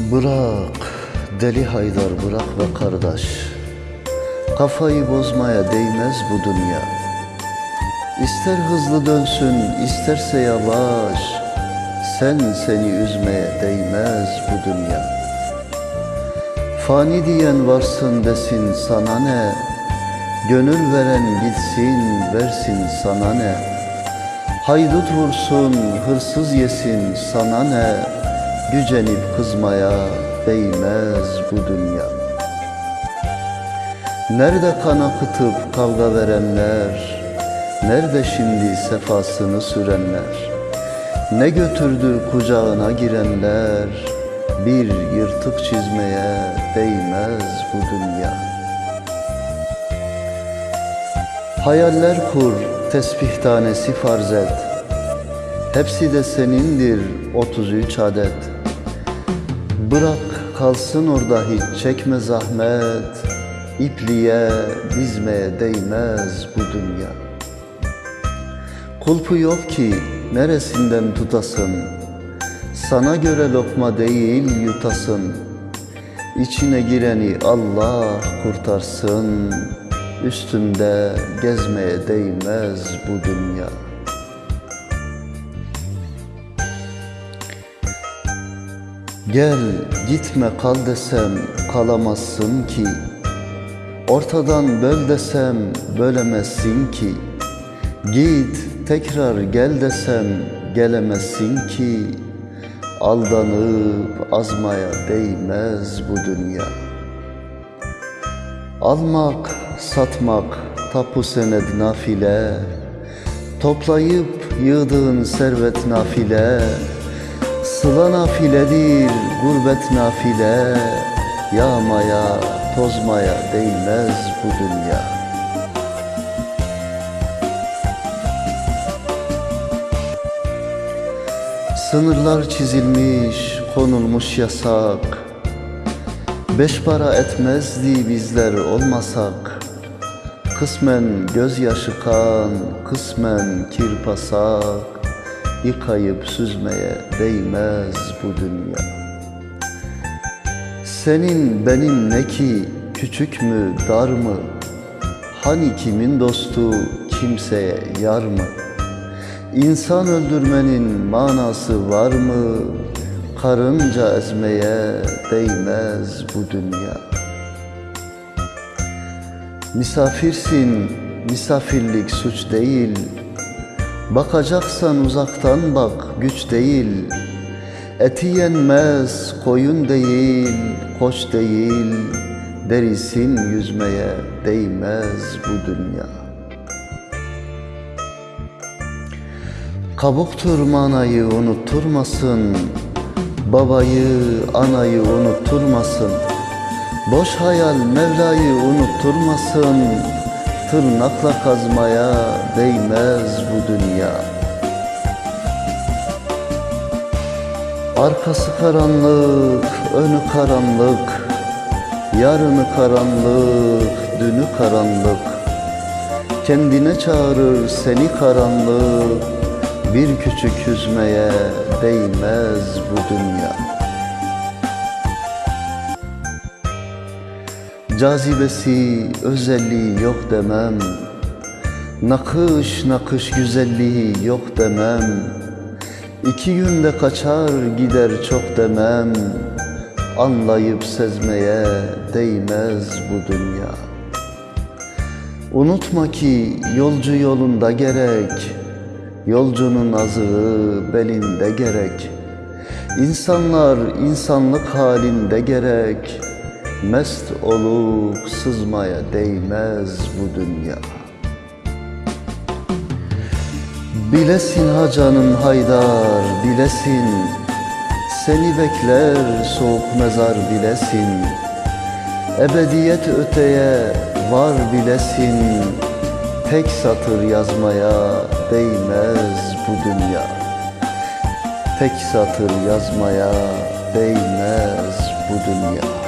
Bırak deli haydar bırak be kardeş. Kafayı bozmaya değmez bu dünya. İster hızlı dönsün isterse yavaş Sen seni üzmeye değmez bu dünya. Fani diyen varsın desin sana ne Gönül veren gitsin versin sana ne. Haydut vursun hırsız yesin sana ne Gücenip kızmaya değmez bu dünya. Nerede kan akıtıp kavga verenler? Nerede şimdi sefasını sürenler? Ne götürdü kucağına girenler? Bir yırtık çizmeye değmez bu dünya. Hayaller kur, tesbih tanesi farz et. Hepsi de senindir 33 adet Bırak kalsın orada hiç çekme zahmet. İpliğe dizmeye değmez bu dünya. Kulpu yok ki neresinden tutasın? Sana göre lokma değil yutasın. İçine gireni Allah kurtarsın. Üstünde gezmeye değmez bu dünya Gel gitme kal desem kalamazsın ki. Ortadan böl desem bölemezsin ki. Git tekrar gel desem gelemezsin ki. Aldanıp azmaya değmez bu dünya. Almak, satmak, tapu sened nafile. Toplayıp yığdığın servet nafile Sıla nafiledir, gurbet nafile. Yağmaya, tozmaya değmez bu dünya. Sınırlar çizilmiş, konulmuş yasak. Beş para etmezdi bizler olmasak. Kısmen gözyaşı kan, kısmen kirpasak Yıkayıp süzmeye değmez bu dünya. Senin benim ne ki küçük mü dar mı? Hani kimin dostu kimseye yar mı? İnsan öldürmenin manası var mı? Karınca ezmeye değmez bu dünya. Misafirsin, misafirlik suç değil Bakacaksan uzaktan bak, güç değil. Eti yenmez, koyun değil, koç değil. Derisin yüzmeye değmez bu dünya. Kabuktur manayı unutturmasın Babayı, anayı unutturmasın. Boş hayal Mevla'yı unutturmasın Tırnakla kazmaya değmez bu dünya. Arkası karanlık, önü karanlık Yarını karanlık, dünü karanlık. Kendine çağırır seni karanlık Bir küçük yüzmeye değmez bu dünya Cazibesi, özelliği yok demem. Nakış nakış güzelliği yok demem. İki günde kaçar gider çok demem. Anlayıp sezmeye değmez bu dünya. Unutma ki yolcu yolunda gerek Yolcunun azığı belinde gerek. İnsanlar insanlık halinde gerek Mest olup sızmaya değmez bu dünya. Bilesin ha canım haydar bilesin. Seni bekler soğuk mezar bilesin. Ebediyet öteye var bilesin. Tek satır yazmaya değmez bu dünya. Tek satır yazmaya değmez bu dünya